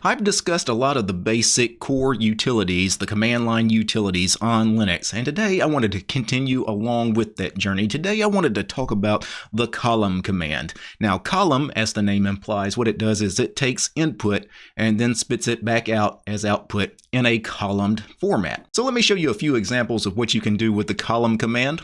I've discussed a lot of the basic core utilities, the command line utilities on Linux, and today I wanted to continue along with that journey. Today I wanted to talk about the column command. Now column, as the name implies, what it does is it takes input and then spits it back out as output in a columned format. So let me show you a few examples of what you can do with the column command.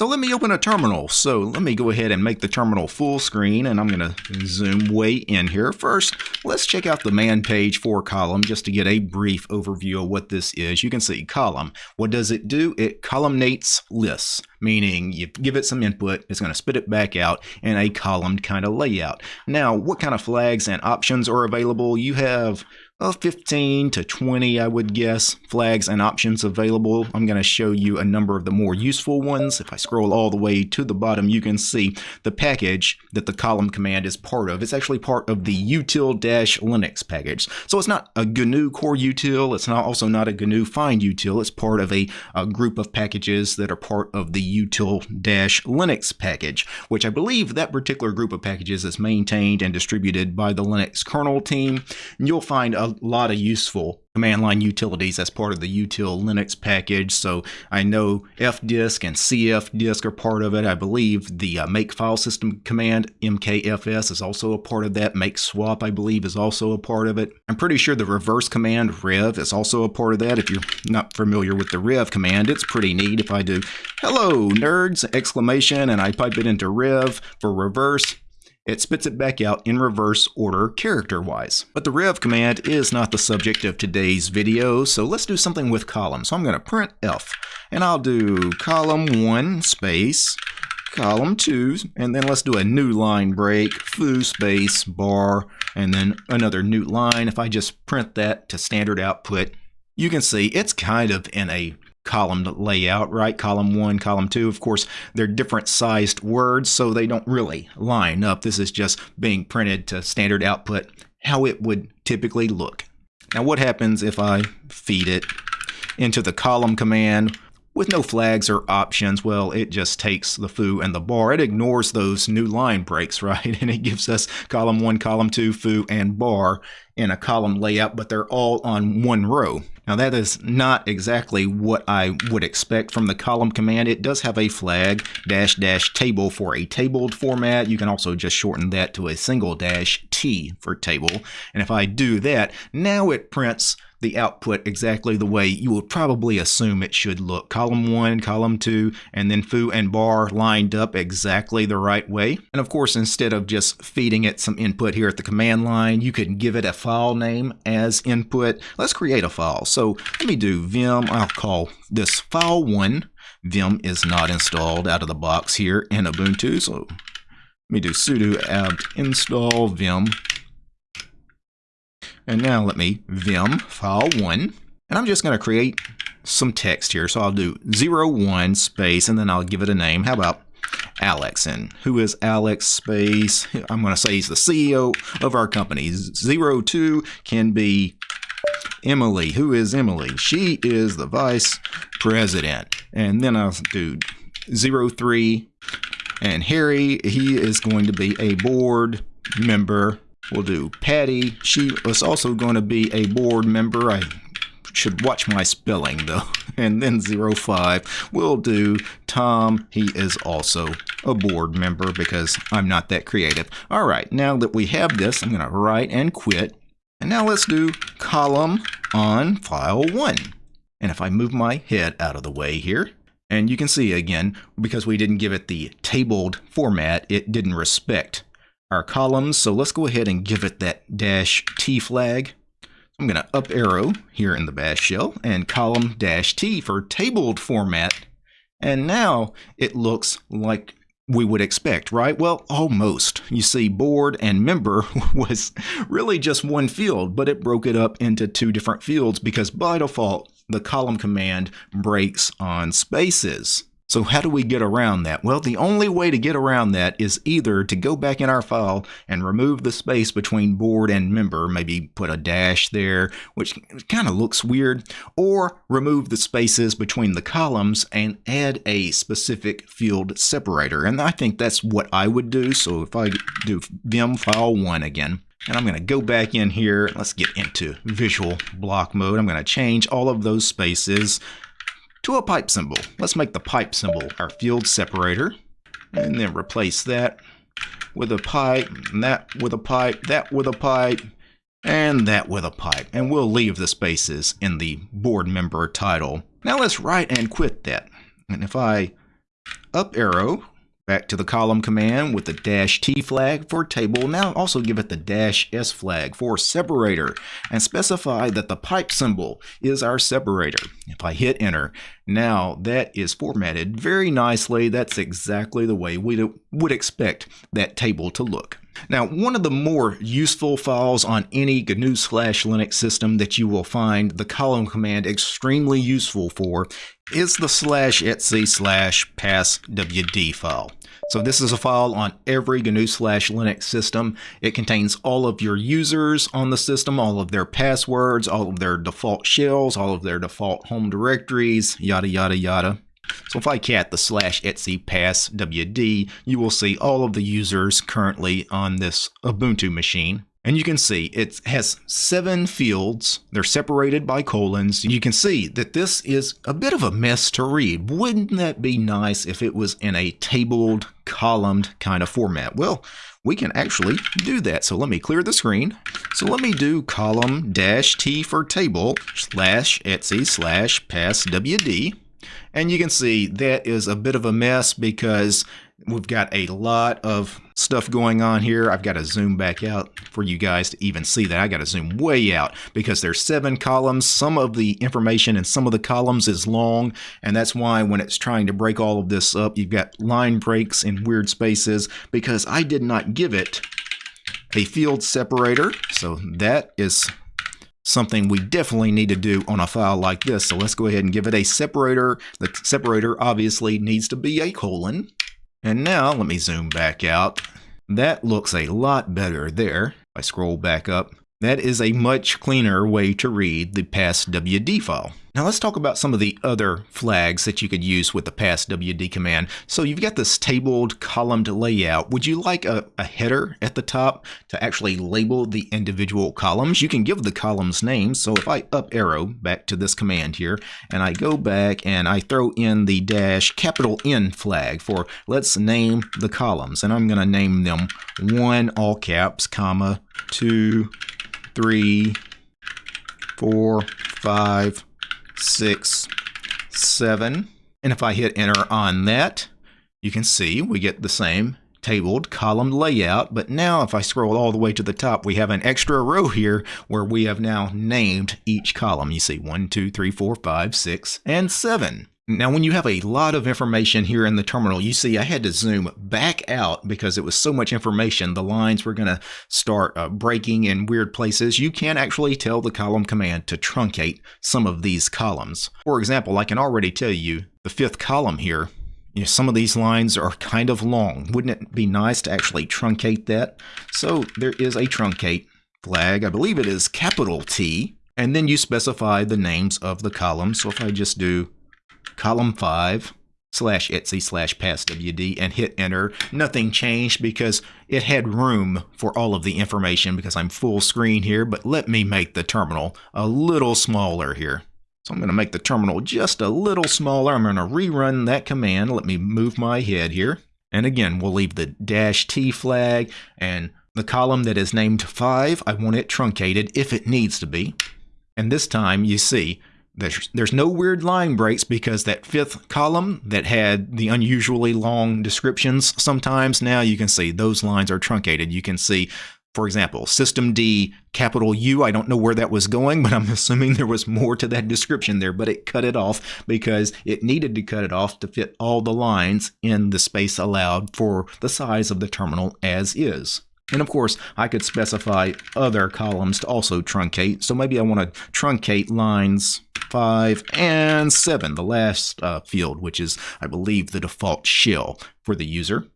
So let me open a terminal. So let me go ahead and make the terminal full screen and I'm going to zoom way in here. First, let's check out the man page for column just to get a brief overview of what this is. You can see column. What does it do? It columnates lists, meaning you give it some input, it's going to spit it back out in a columned kind of layout. Now, what kind of flags and options are available? You have well, 15 to 20, I would guess, flags and options available. I'm going to show you a number of the more useful ones. If I scroll all the way to the bottom, you can see the package that the column command is part of. It's actually part of the util-linux package. So it's not a GNU core util. It's not also not a GNU find util. It's part of a, a group of packages that are part of the util-linux package, which I believe that particular group of packages is maintained and distributed by the Linux kernel team. And you'll find a lot of useful command line utilities as part of the util Linux package. So I know fdisk and cfdisk are part of it. I believe the uh, make file system command mkfs is also a part of that. Make swap I believe is also a part of it. I'm pretty sure the reverse command rev is also a part of that. If you're not familiar with the rev command, it's pretty neat. If I do hello nerds exclamation and I pipe it into rev for reverse, it spits it back out in reverse order character-wise. But the rev command is not the subject of today's video, so let's do something with columns. So I'm going to print F, and I'll do column 1 space column 2, and then let's do a new line break, foo space bar, and then another new line. If I just print that to standard output, you can see it's kind of in a column layout, right? Column one, column two. Of course, they're different sized words, so they don't really line up. This is just being printed to standard output, how it would typically look. Now, what happens if I feed it into the column command with no flags or options, well, it just takes the foo and the bar. It ignores those new line breaks, right? And it gives us column one, column two, foo, and bar in a column layout, but they're all on one row. Now that is not exactly what I would expect from the column command. It does have a flag dash dash table for a tabled format. You can also just shorten that to a single dash T for table. And if I do that, now it prints the output exactly the way you would probably assume it should look. Column 1, column 2, and then foo and bar lined up exactly the right way. And of course, instead of just feeding it some input here at the command line, you can give it a file name as input. Let's create a file. So let me do vim, I'll call this file1. Vim is not installed out of the box here in Ubuntu, so let me do sudo apt install vim and now let me vim file1. And I'm just going to create some text here. So I'll do 01 space and then I'll give it a name. How about Alex? And who is Alex space? I'm going to say he's the CEO of our company. 02 can be Emily. Who is Emily? She is the vice president. And then I'll do 03 and Harry, he is going to be a board member We'll do Patty. She was also going to be a board member. I should watch my spelling though. And then 05. We'll do Tom. He is also a board member because I'm not that creative. All right, now that we have this, I'm going to write and quit. And now let's do column on file 1. And if I move my head out of the way here, and you can see again, because we didn't give it the tabled format, it didn't respect our columns. So let's go ahead and give it that dash T flag. I'm going to up arrow here in the bash shell and column dash T for tabled format. And now it looks like we would expect, right? Well, almost. You see, board and member was really just one field, but it broke it up into two different fields because by default, the column command breaks on spaces. So how do we get around that? Well, the only way to get around that is either to go back in our file and remove the space between board and member, maybe put a dash there, which kind of looks weird, or remove the spaces between the columns and add a specific field separator. And I think that's what I would do. So if I do vim file 1 again, And I'm going to go back in here. Let's get into visual block mode. I'm going to change all of those spaces to a pipe symbol. Let's make the pipe symbol our field separator. And then replace that with a pipe, and that with a pipe, that with a pipe, and that with a pipe. And we'll leave the spaces in the board member title. Now let's write and quit that. And if I up arrow back to the column command with the dash T flag for table. Now also give it the dash S flag for separator and specify that the pipe symbol is our separator. If I hit enter, now that is formatted very nicely. That's exactly the way we would expect that table to look. Now, one of the more useful files on any GNU slash Linux system that you will find the column command extremely useful for is the slash etc slash passwd file. So this is a file on every GNU slash Linux system. It contains all of your users on the system, all of their passwords, all of their default shells, all of their default home directories, yada, yada, yada. So if I cat the slash etc pass wd, you will see all of the users currently on this Ubuntu machine. And you can see it has seven fields. They're separated by colons. You can see that this is a bit of a mess to read. Wouldn't that be nice if it was in a tabled, columned kind of format? Well, we can actually do that. So let me clear the screen. So let me do column dash T for table slash etc slash passwd. And you can see that is a bit of a mess because we've got a lot of stuff going on here. I've got to zoom back out for you guys to even see that. I got to zoom way out because there's seven columns. Some of the information in some of the columns is long, and that's why when it's trying to break all of this up, you've got line breaks in weird spaces because I did not give it a field separator. So that is something we definitely need to do on a file like this. So let's go ahead and give it a separator. The separator obviously needs to be a colon. And now let me zoom back out. That looks a lot better there. If I scroll back up, that is a much cleaner way to read the passwd file. Now let's talk about some of the other flags that you could use with the passwd command. So you've got this tabled columned layout. Would you like a, a, header at the top to actually label the individual columns? You can give the columns names. So if I up arrow back to this command here and I go back and I throw in the dash capital N flag for let's name the columns and I'm going to name them one all caps comma two three, four, five, six, seven. And if I hit enter on that, you can see we get the same tabled column layout. But now if I scroll all the way to the top, we have an extra row here where we have now named each column. You see one, two, three, four, five, six, and seven. Now, when you have a lot of information here in the terminal, you see I had to zoom back out because it was so much information. The lines were going to start uh, breaking in weird places. You can actually tell the column command to truncate some of these columns. For example, I can already tell you the fifth column here, you know, some of these lines are kind of long. Wouldn't it be nice to actually truncate that? So there is a truncate flag. I believe it is capital T. And then you specify the names of the columns. So if I just do column 5 slash etc slash passwd and hit enter. Nothing changed because it had room for all of the information because I'm full screen here, but let me make the terminal a little smaller here. So I'm going to make the terminal just a little smaller. I'm going to rerun that command. Let me move my head here. And again, we'll leave the dash T flag and the column that is named 5, I want it truncated if it needs to be. And this time, you see, there's, there's no weird line breaks because that fifth column that had the unusually long descriptions sometimes, now you can see those lines are truncated. You can see, for example, systemd, capital U. I don't know where that was going, but I'm assuming there was more to that description there, but it cut it off because it needed to cut it off to fit all the lines in the space allowed for the size of the terminal as is. And of course, I could specify other columns to also truncate. So maybe I want to truncate lines 5 and 7, the last uh, field, which is, I believe, the default shell for the user.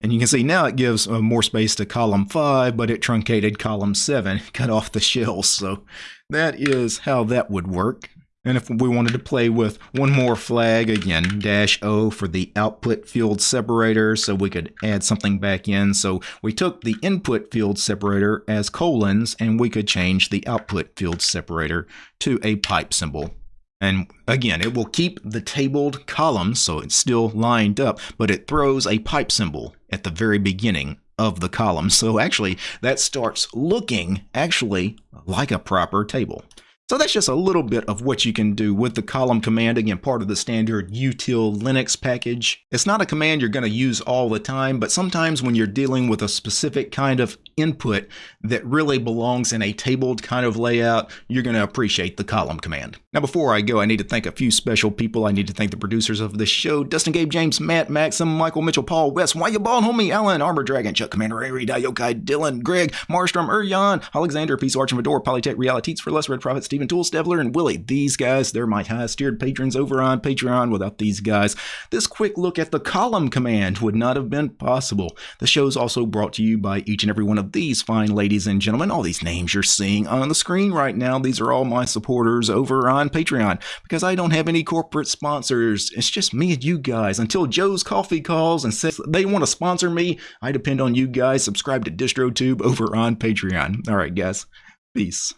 And you can see now it gives uh, more space to column 5, but it truncated column 7, cut off the shells. So that is how that would work. And if we wanted to play with one more flag, again, dash O for the output field separator, so we could add something back in. So we took the input field separator as colons, and we could change the output field separator to a pipe symbol. And again, it will keep the tabled columns, so it's still lined up, but it throws a pipe symbol at the very beginning of the column. So actually, that starts looking actually like a proper table. So that's just a little bit of what you can do with the column command, again, part of the standard util Linux package. It's not a command you're going to use all the time, but sometimes when you're dealing with a specific kind of input that really belongs in a tabled kind of layout, you're going to appreciate the column command. Now, before I go, I need to thank a few special people. I need to thank the producers of this show, Dustin, Gabe, James, Matt, Maxim, Michael, Mitchell, Paul, West, Why You Ball, Homie, Alan, Armor Dragon, Chuck, Commander, Ari, Yokai, Dylan, Greg, Marstrom, Urjan, Alexander, Peace, Arch, and Fedor, Polytech, Realities for Less, Red Prophet, Stephen Tool, Stevler, and Willie. These guys, they're my highest tiered patrons over on Patreon. Without these guys, this quick look at the column command would not have been possible. The show is also brought to you by each and every one of these fine ladies and gentlemen. All these names you're seeing on the screen right now, these are all my supporters over on Patreon because I don't have any corporate sponsors. It's just me and you guys. Until Joe's Coffee calls and says they want to sponsor me, I depend on you guys. Subscribe to DistroTube over on Patreon. All right, guys. Peace.